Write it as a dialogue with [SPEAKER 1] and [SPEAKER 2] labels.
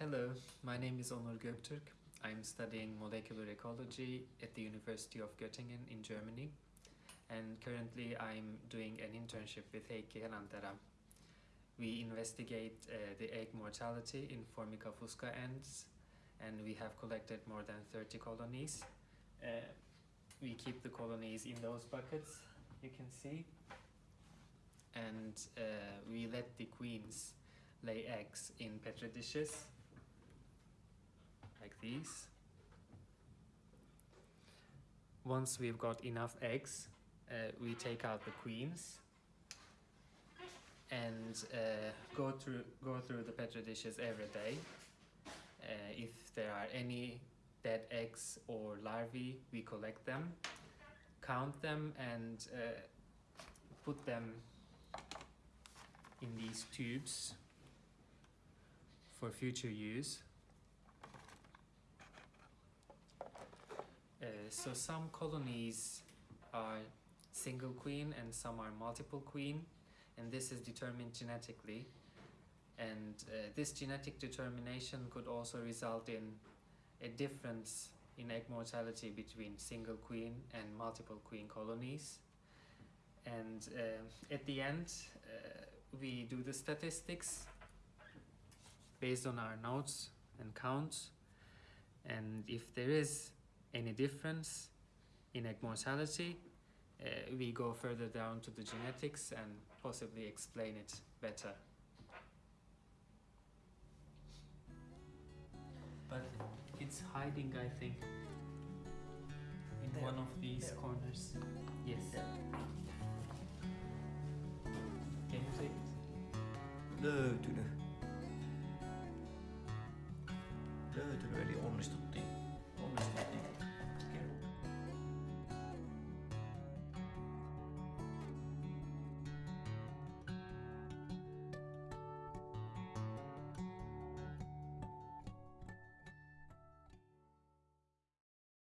[SPEAKER 1] Hello, my name is Onur Göktürk. I'm studying molecular ecology at the University of Göttingen in Germany. And currently I'm doing an internship with Heikki Helantera. We investigate uh, the egg mortality in Formica fusca ants and we have collected more than 30 colonies. Uh, we keep the colonies in those buckets, you can see. And uh, we let the queens lay eggs in petri dishes these. Once we've got enough eggs, uh, we take out the queens and uh, go through go through the petri dishes every day. Uh, if there are any dead eggs or larvae, we collect them, count them, and uh, put them in these tubes for future use. Uh, so some colonies are single queen and some are multiple queen and this is determined genetically. And uh, this genetic determination could also result in a difference in egg mortality between single queen and multiple queen colonies. And uh, at the end uh, we do the statistics based on our notes and counts. And if there is any difference in egg mortality, uh, we go further down to the genetics and possibly explain it better. But it's hiding, I think, in
[SPEAKER 2] There.
[SPEAKER 1] one of these
[SPEAKER 2] There.
[SPEAKER 1] corners. Yes. Can you take it?
[SPEAKER 2] Löytynyt. Löytynyt, eli onnistuttiin. Onnistuttiin.